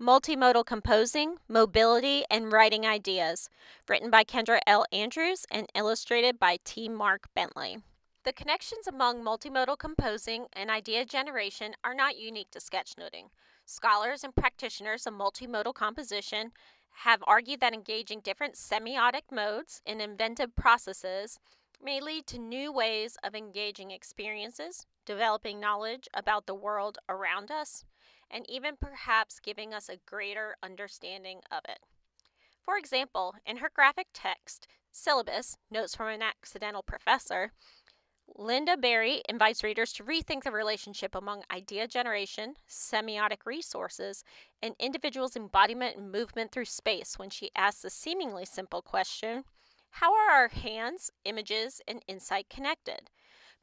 Multimodal Composing, Mobility, and Writing Ideas, written by Kendra L. Andrews and illustrated by T. Mark Bentley. The connections among multimodal composing and idea generation are not unique to sketchnoting. Scholars and practitioners of multimodal composition have argued that engaging different semiotic modes in inventive processes may lead to new ways of engaging experiences, developing knowledge about the world around us, and even perhaps giving us a greater understanding of it. For example, in her graphic text, Syllabus Notes from an Accidental Professor, Lynda Barry invites readers to rethink the relationship among idea generation, semiotic resources, and individuals' embodiment and movement through space when she asks the seemingly simple question How are our hands, images, and insight connected?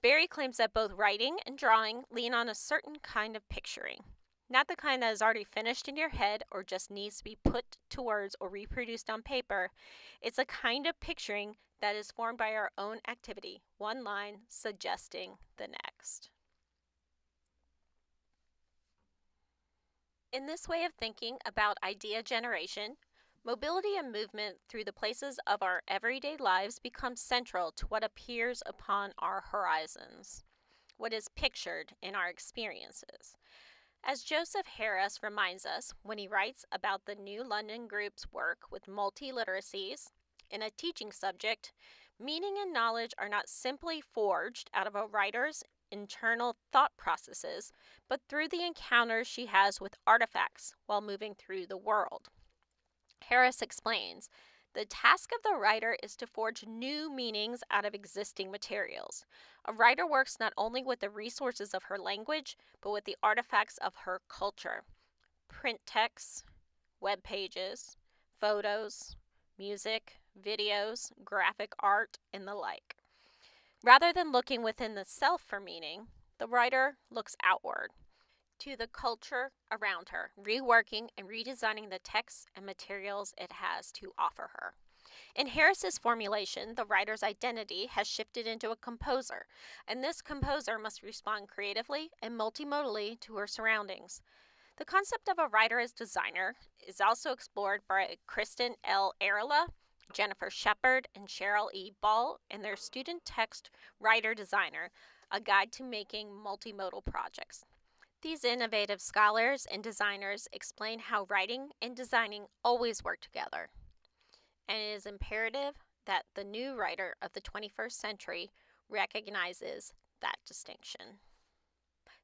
Berry claims that both writing and drawing lean on a certain kind of picturing. Not the kind that is already finished in your head or just needs to be put to words or reproduced on paper. It's a kind of picturing that is formed by our own activity, one line suggesting the next. In this way of thinking about idea generation, mobility and movement through the places of our everyday lives becomes central to what appears upon our horizons, what is pictured in our experiences. As Joseph Harris reminds us when he writes about the New London Group's work with multiliteracies in a teaching subject, meaning and knowledge are not simply forged out of a writer's internal thought processes, but through the encounters she has with artifacts while moving through the world. Harris explains the task of the writer is to forge new meanings out of existing materials. A writer works not only with the resources of her language, but with the artifacts of her culture print texts, web pages, photos, music, videos, graphic art, and the like. Rather than looking within the self for meaning, the writer looks outward to the culture around her, reworking and redesigning the texts and materials it has to offer her. In Harris's formulation, the writer's identity has shifted into a composer, and this composer must respond creatively and multimodally to her surroundings. The concept of a writer as designer is also explored by Kristin L. Arola, Jennifer Sheppard, and Cheryl E. Ball in their student text Writer Designer, a guide to making multimodal projects. These innovative scholars and designers explain how writing and designing always work together. And it is imperative that the new writer of the 21st century recognizes that distinction.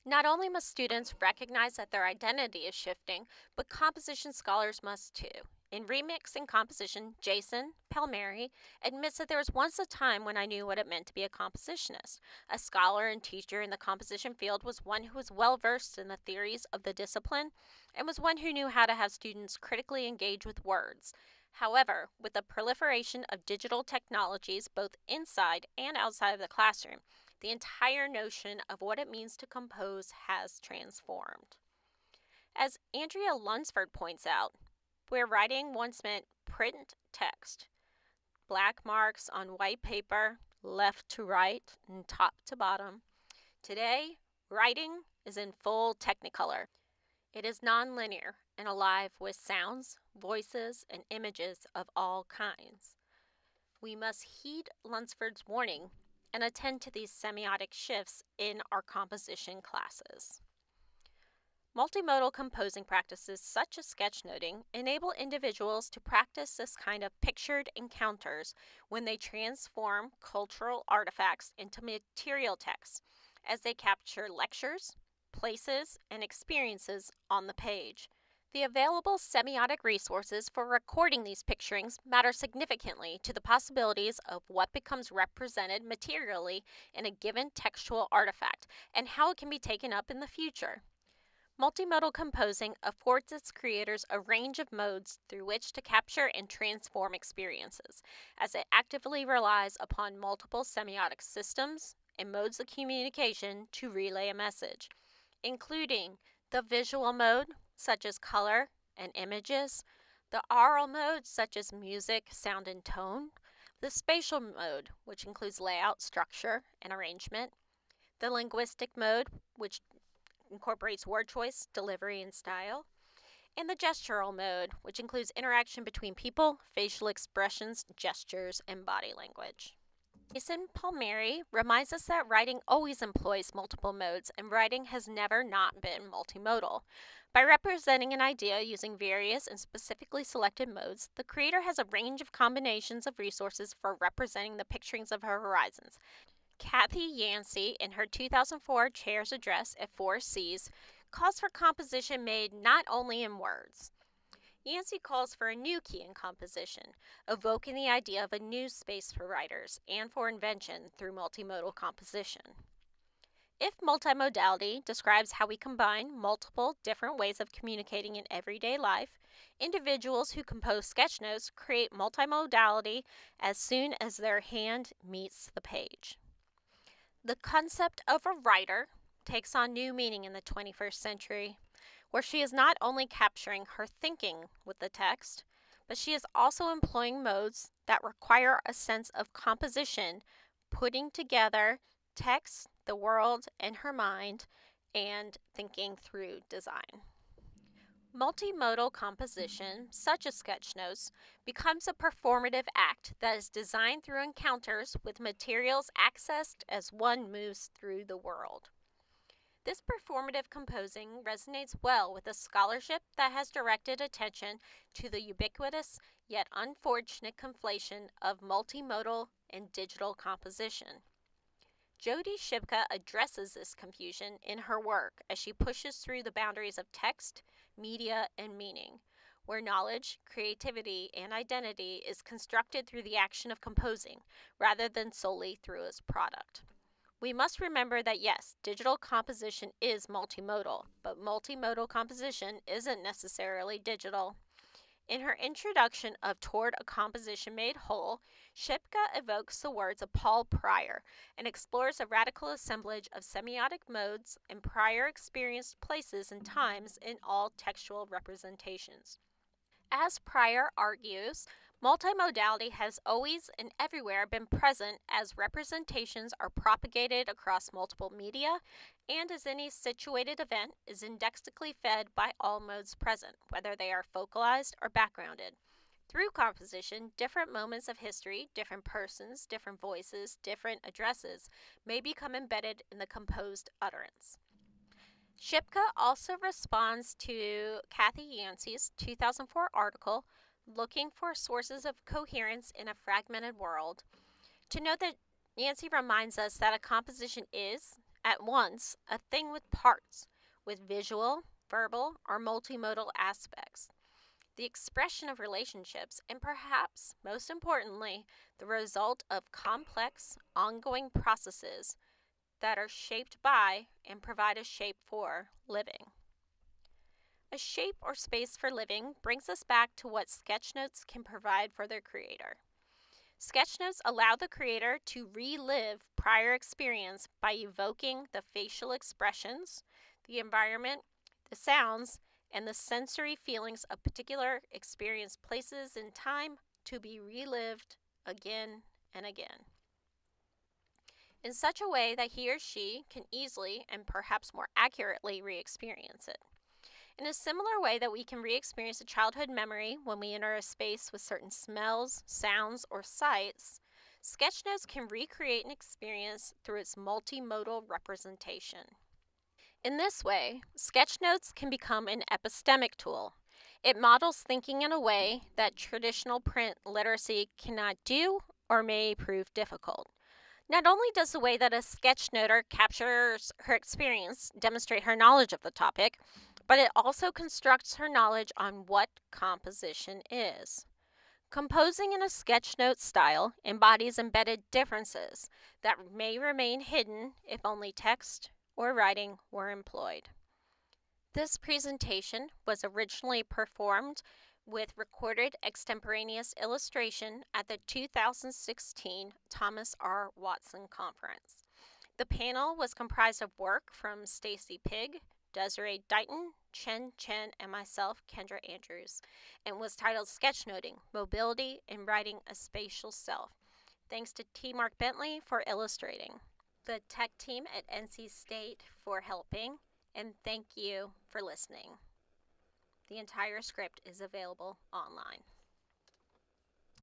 Not only must students recognize that their identity is shifting, but composition scholars must too. In Remix and Composition, Jason Palmeri admits that there was once a time when I knew what it meant to be a compositionist. A scholar and teacher in the composition field was one who was well versed in the theories of the discipline and was one who knew how to have students critically engage with words. However, with the proliferation of digital technologies both inside and outside of the classroom, the entire notion of what it means to compose has transformed. As Andrea Lunsford points out, where writing once meant print text, black marks on white paper, left to right and top to bottom. Today, writing is in full technicolor. It is nonlinear and alive with sounds, voices, and images of all kinds. We must heed Lunsford's warning and attend to these semiotic shifts in our composition classes. Multimodal composing practices such as sketchnoting enable individuals to practice this kind of pictured encounters when they transform cultural artifacts into material texts as they capture lectures, places, and experiences on the page. The available semiotic resources for recording these picturings matter significantly to the possibilities of what becomes represented materially in a given textual artifact and how it can be taken up in the future. Multimodal composing affords its creators a range of modes through which to capture and transform experiences, as it actively relies upon multiple semiotic systems and modes of communication to relay a message, including the visual mode, such as color and images, the aural mode, such as music, sound, and tone, the spatial mode, which includes layout, structure, and arrangement, the linguistic mode, which incorporates word choice, delivery, and style, and the gestural mode, which includes interaction between people, facial expressions, gestures, and body language. Jason Palmeri reminds us that writing always employs multiple modes, and writing has never not been multimodal. By representing an idea using various and specifically selected modes, the creator has a range of combinations of resources for representing the picturings of her horizons. Kathi Yancey, in her 2004 Chair's Address at Four Cs, calls for composition made not only in words. Yancey calls for a new key in composition, evoking the idea of a new space for writers and for invention through multimodal composition. If multimodality describes how we combine multiple different ways of communicating in everyday life, individuals who compose sketch notes create multimodality as soon as their hand meets the page. The concept of a writer takes on new meaning in the 21st century where she is not only capturing her thinking with the text, but she is also employing modes that require a sense of composition, putting together text, the world, and her mind, and thinking through design. Multimodal composition, such as sketchnotes, becomes a performative act that is designed through encounters with materials accessed as one moves through the world. This performative composing resonates well with a scholarship that has directed attention to the ubiquitous yet unfortunate conflation of multimodal and digital composition. Jody Shipka addresses this confusion in her work as she pushes through the boundaries of text, media, and meaning, where knowledge, creativity, and identity is constructed through the action of composing rather than solely through its product. We must remember that yes, digital composition is multimodal, but multimodal composition isn't necessarily digital. In her introduction of Toward a Composition Made Whole, Shipka evokes the words of Paul Prior and explores a radical assemblage of semiotic modes and prior experienced places and times in all textual representations. As Prior argues, Multimodality has always and everywhere been present as representations are propagated across multiple media and as any situated event is indexically fed by all modes present, whether they are focalized or backgrounded. Through composition, different moments of history, different persons, different voices, different addresses may become embedded in the composed utterance. Shipka also responds to Kathi Yancey's 2004 article looking for sources of coherence in a fragmented world, to note that Yancey reminds us that a composition is, at once, a thing with parts, with visual, verbal, or multimodal aspects. The expression of relationships, and perhaps most importantly, the result of complex, ongoing processes that are shaped by and provide a shape for living. A shape or space for living brings us back to what sketchnotes can provide for their creator. Sketchnotes allow the creator to relive prior experience by evoking the facial expressions, the environment, the sounds, and the sensory feelings of particular experienced places in time to be relived again and again. In such a way that he or she can easily and perhaps more accurately re experience it. In a similar way that we can re experience a childhood memory when we enter a space with certain smells, sounds, or sights, sketchnotes can recreate an experience through its multimodal representation. In this way, sketchnotes can become an epistemic tool. It models thinking in a way that traditional print literacy cannot do or may prove difficult. Not only does the way that a sketchnoter captures her experience demonstrate her knowledge of the topic, but it also constructs her knowledge on what composition is. Composing in a sketchnote style embodies embedded differences that may remain hidden if only text or writing were employed. This presentation was originally performed with recorded extemporaneous illustration at the 2016 Thomas R. Watson Conference. The panel was comprised of work from Stacey Pigg, Desiree Dighton, Chen Chen, and myself, Kendra Andrews, and was titled Sketchnoting Mobility in Writing a Spatial Self. Thanks to T. Mark Bentley for illustrating, the tech team at NC State for helping, and thank you for listening. The entire script is available online.